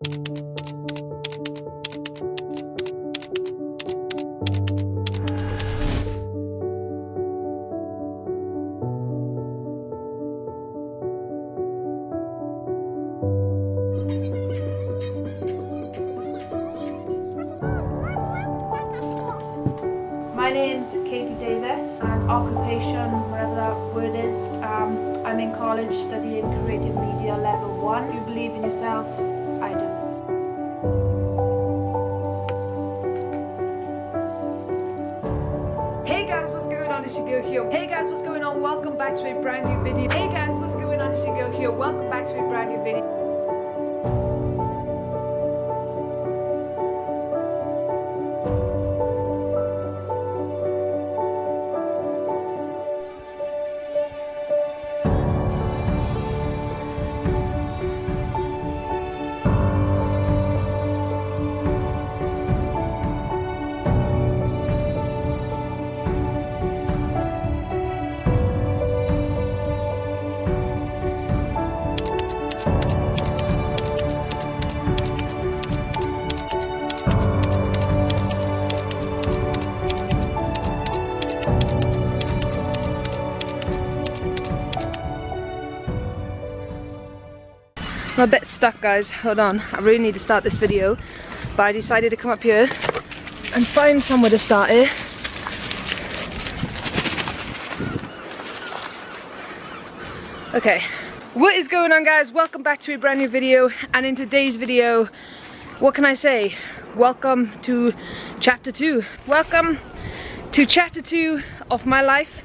My name's Katie Davis and occupation, whatever that word is, um, I'm in college studying creative media level 1. You believe in yourself? I do. Back to a brand new video. Hey guys, what's going on? It's your girl here. Welcome back to a brand new video. I'm a bit stuck guys, hold on. I really need to start this video. But I decided to come up here and find somewhere to start it. Okay, what is going on guys? Welcome back to a brand new video and in today's video, what can I say? Welcome to chapter 2. Welcome to chapter 2 of my life,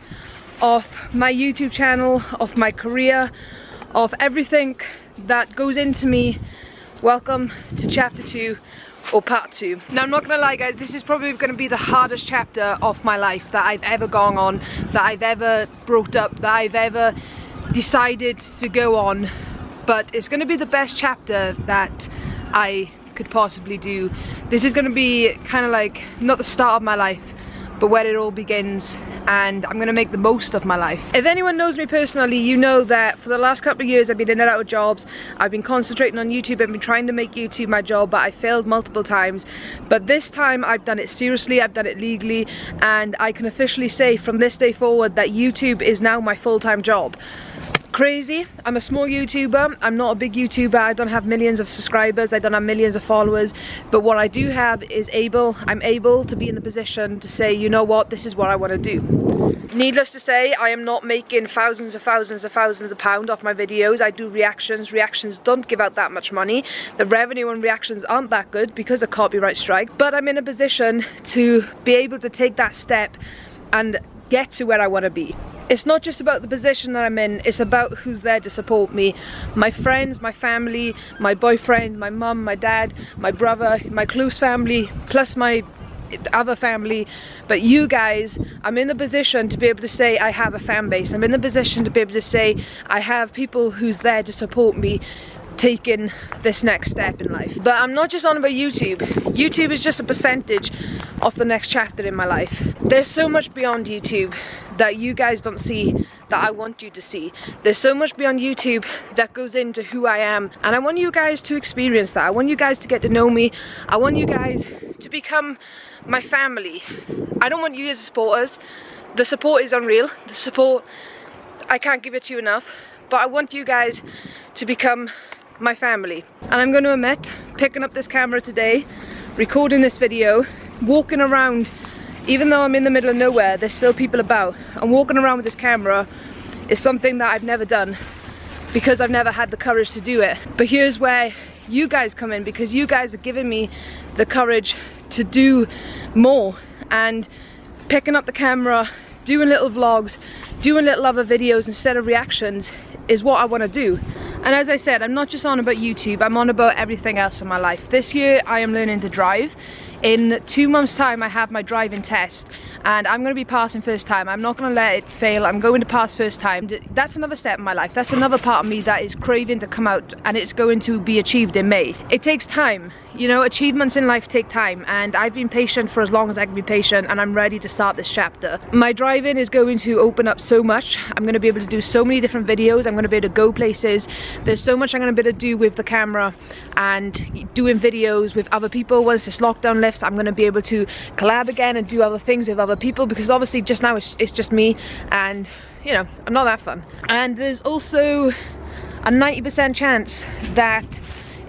of my YouTube channel, of my career, of everything that goes into me. Welcome to chapter 2 or part 2. Now I'm not gonna lie guys, this is probably gonna be the hardest chapter of my life that I've ever gone on, that I've ever brought up, that I've ever decided to go on. But it's gonna be the best chapter that I could possibly do. This is gonna be kind of like, not the start of my life, but where it all begins and I'm gonna make the most of my life. If anyone knows me personally, you know that for the last couple of years I've been in and out of jobs. I've been concentrating on YouTube, I've been trying to make YouTube my job, but I failed multiple times. But this time I've done it seriously, I've done it legally, and I can officially say from this day forward that YouTube is now my full-time job crazy. I'm a small YouTuber. I'm not a big YouTuber. I don't have millions of subscribers. I don't have millions of followers. But what I do have is able, I'm able to be in the position to say, you know what, this is what I want to do. Needless to say, I am not making thousands of thousands of thousands of pounds off my videos. I do reactions. Reactions don't give out that much money. The revenue on reactions aren't that good because of copyright strike. But I'm in a position to be able to take that step and get to where I want to be. It's not just about the position that I'm in, it's about who's there to support me. My friends, my family, my boyfriend, my mum, my dad, my brother, my close family, plus my other family but you guys I'm in the position to be able to say I have a fan base I'm in the position to be able to say I have people who's there to support me taking this next step in life. But I'm not just on about YouTube. YouTube is just a percentage of the next chapter in my life. There's so much beyond YouTube that you guys don't see that I want you to see. There's so much beyond YouTube that goes into who I am. And I want you guys to experience that. I want you guys to get to know me. I want you guys to become my family. I don't want you as supporters. The support is unreal. The support I can't give it to you enough. But I want you guys to become my family. And I'm going to admit, picking up this camera today, recording this video, walking around, even though I'm in the middle of nowhere, there's still people about. And walking around with this camera is something that I've never done because I've never had the courage to do it. But here's where you guys come in because you guys are giving me the courage to do more and picking up the camera, doing little vlogs, doing little other videos instead of reactions is what I want to do. And as I said, I'm not just on about YouTube, I'm on about everything else in my life. This year I am learning to drive. in two months time I have my driving test and I'm going to be passing first time. I'm not going to let it fail. I'm going to pass first time. That's another step in my life. That's another part of me that is craving to come out and it's going to be achieved in May. It takes time. You know, achievements in life take time and I've been patient for as long as I can be patient and I'm ready to start this chapter. My driving is going to open up so much. I'm going to be able to do so many different videos. I'm going to be able to go places. There's so much I'm going to be able to do with the camera and doing videos with other people. Once this lockdown lifts, I'm going to be able to collab again and do other things with other people because obviously just now it's, it's just me and you know, I'm not that fun. And there's also a 90% chance that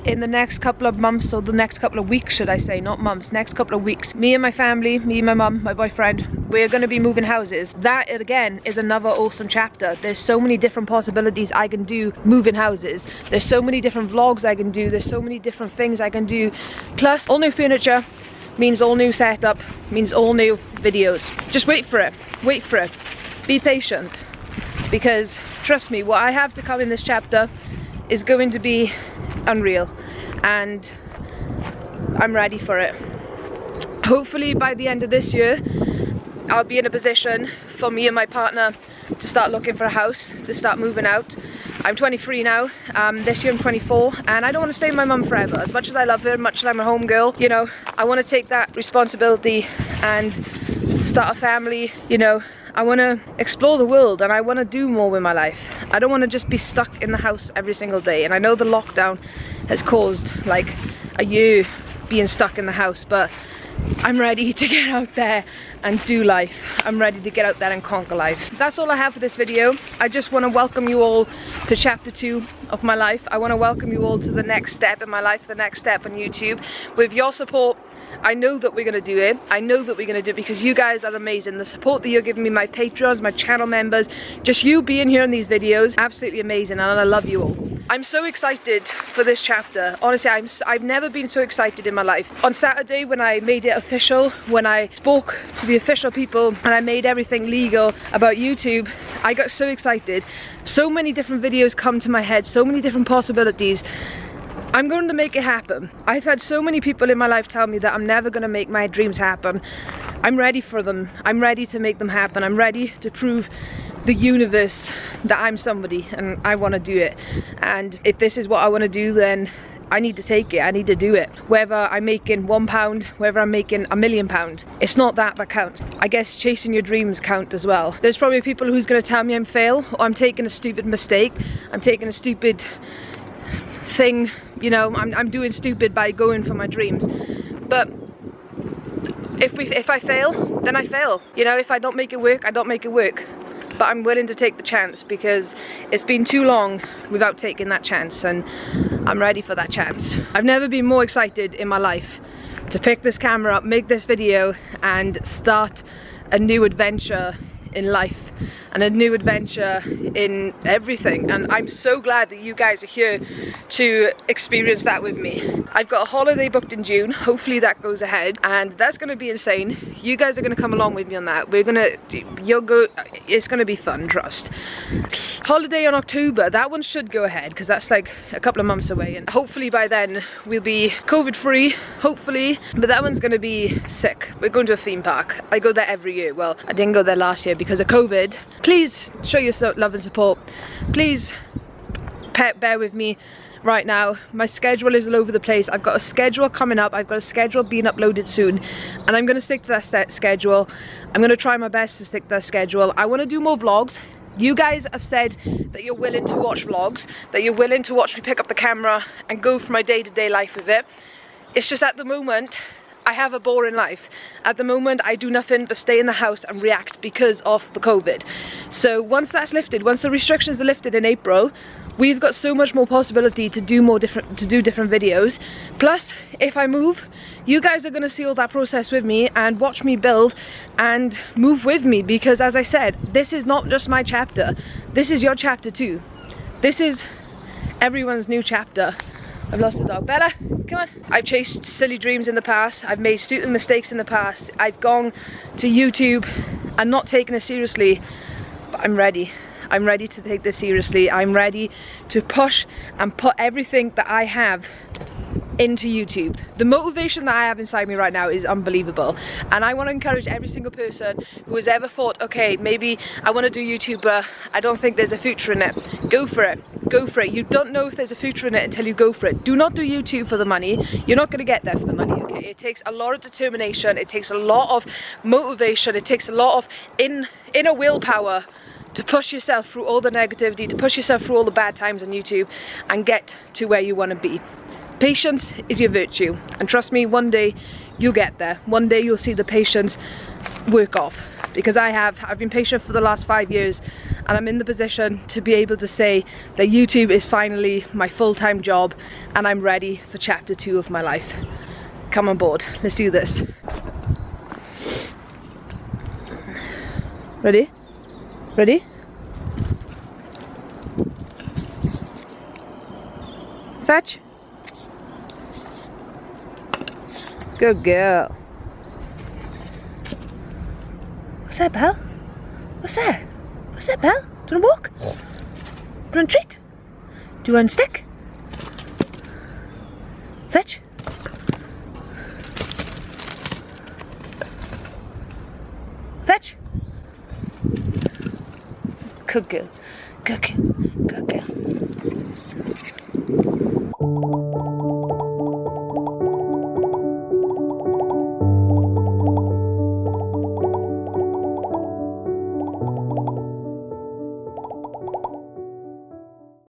in the next couple of months or the next couple of weeks should I say not months next couple of weeks me and my family me my mum my boyfriend we're going to be moving houses. That again is another awesome chapter. There's so many different possibilities I can do moving houses. There's so many different vlogs I can do. There's so many different things I can do. Plus all new furniture means all new setup means all new videos. Just wait for it. Wait for it. Be patient. Because trust me what I have to come in this chapter is going to be unreal and I'm ready for it. Hopefully by the end of this year I'll be in a position for me and my partner to start looking for a house, to start moving out. I'm 23 now, um, this year I'm 24 and I don't want to stay with my mum forever. As much as I love her, much as I'm a home girl, you know, I want to take that responsibility and start a family, you know, I want to explore the world and I want to do more with my life. I don't want to just be stuck in the house every single day. And I know the lockdown has caused like a year being stuck in the house, but I'm ready to get out there and do life. I'm ready to get out there and conquer life. That's all I have for this video. I just want to welcome you all to chapter two of my life. I want to welcome you all to the next step in my life, the next step on YouTube. With your support, I know that we're going to do it. I know that we're going to do it because you guys are amazing. The support that you're giving me, my patrons, my channel members, just you being here in these videos, absolutely amazing and I love you all. I'm so excited for this chapter. Honestly, I'm, I've never been so excited in my life. On Saturday when I made it official, when I spoke to the official people and I made everything legal about YouTube, I got so excited. So many different videos come to my head, so many different possibilities I'm going to make it happen. I've had so many people in my life tell me that I'm never going to make my dreams happen. I'm ready for them. I'm ready to make them happen. I'm ready to prove the universe that I'm somebody and I want to do it. And if this is what I want to do, then I need to take it, I need to do it. Whether I'm making one pound, whether I'm making a million pound, it's not that that counts. I guess chasing your dreams count as well. There's probably people who's gonna tell me I'm fail, or I'm taking a stupid mistake, I'm taking a stupid thing, you know, I'm, I'm doing stupid by going for my dreams. But if we if I fail, then I fail. You know, if I don't make it work, I don't make it work. But I'm willing to take the chance because it's been too long without taking that chance and I'm ready for that chance. I've never been more excited in my life to pick this camera up, make this video and start a new adventure in life and a new adventure in everything and I'm so glad that you guys are here to experience that with me. I've got a holiday booked in June, hopefully that goes ahead and that's gonna be insane. You guys are gonna come along with me on that. We're gonna, you'll go, it's gonna be fun, trust. Holiday on October, that one should go ahead because that's like a couple of months away and hopefully by then we'll be COVID free, hopefully, but that one's gonna be sick. We're going to a theme park. I go there every year. Well, I didn't go there last year because of COVID, please show your love and support. Please bear with me right now. My schedule is all over the place. I've got a schedule coming up. I've got a schedule being uploaded soon. And i'm going to stick to that set schedule. I'm going to try my best to stick to that schedule. I want to do more vlogs. You guys have said that you're willing to watch vlogs that you're willing to watch me pick up the camera and go for my day-to-day -day life with it. It's just at the moment I have a boring life. At the moment, I do nothing but stay in the house and react because of the COVID. So once that's lifted, once the restrictions are lifted in April, we've got so much more possibility to do more different, to do different videos. Plus, if I move, you guys are gonna see all that process with me and watch me build and move with me because as I said, this is not just my chapter. This is your chapter too. This is everyone's new chapter. I've lost a dog. Bella, come on. I've chased silly dreams in the past. I've made stupid mistakes in the past. I've gone to YouTube and not taken it seriously, but I'm ready. I'm ready to take this seriously. I'm ready to push and put everything that I have into YouTube. The motivation that I have inside me right now is unbelievable and I want to encourage every single person who has ever thought okay maybe I want to do YouTube but I don't think there's a future in it. Go for it. Go for it. You don't know if there's a future in it until you go for it. Do not do YouTube for the money. You're not going to get there for the money okay. It takes a lot of determination. It takes a lot of motivation. It takes a lot of in inner willpower to push yourself through all the negativity, to push yourself through all the bad times on YouTube and get to where you want to be. Patience is your virtue and trust me one day you'll get there. One day you'll see the patience work off because I have. I've been patient for the last five years and I'm in the position to be able to say that YouTube is finally my full-time job and I'm ready for chapter two of my life. Come on board, let's do this. Ready? Ready? Fetch. Good girl. What's that, Belle? What's that? What's that, Belle? Do you want to walk? Do you want a treat? Do you want a stick? Fetch. Fetch. Good girl. Good girl. Good girl.